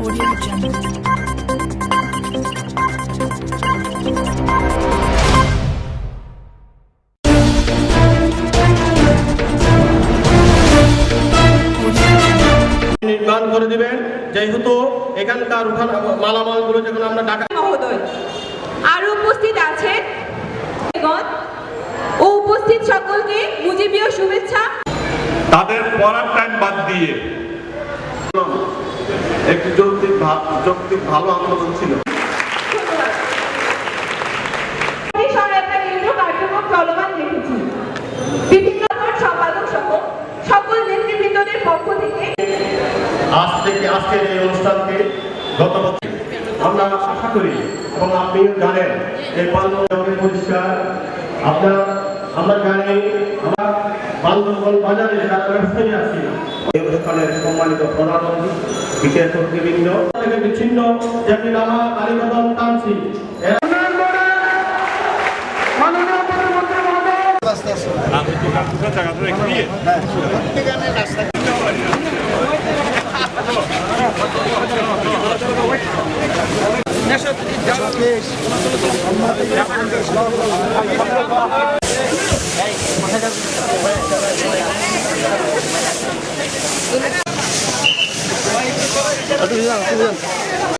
Audio Jungle. নির্মাণ করে দিবেন যেহেতু এখানকার উঠান মালামালগুলো যখন আমরা ঢাকা মহোদয় আরও উপস্থিত আছেন ও উপস্থিত সকলকে মুজিবীয় শুভেচ্ছা তাদের পড়ার টাইম বাদ দিয়ে। একটি যৌক্তিক যৌক্তিক ভালো আন্দোলন ছিল। আজ থেকে আজকের এই অনুষ্ঠানকে গত বছর আমরা আশা করি এবং আপনিও জানেন এই বান্ধবী পরিষ্কার। আপনার আমরা জানি আমার বান্দরবন বাজারে তার ব্যবসায়ী আছি অনুষ্ঠানের সম্মানিত প্রধান বিশেষ অতিবৃন্দ থেকে বিচ্ছিন্ন যেমনি নামা কালীবাদন টানছি। আমি তো কাকুটা জায়গাটা রেখে দিয়ে হ্যাঁ রাস্তা Yes, 啊，对对对，对对对。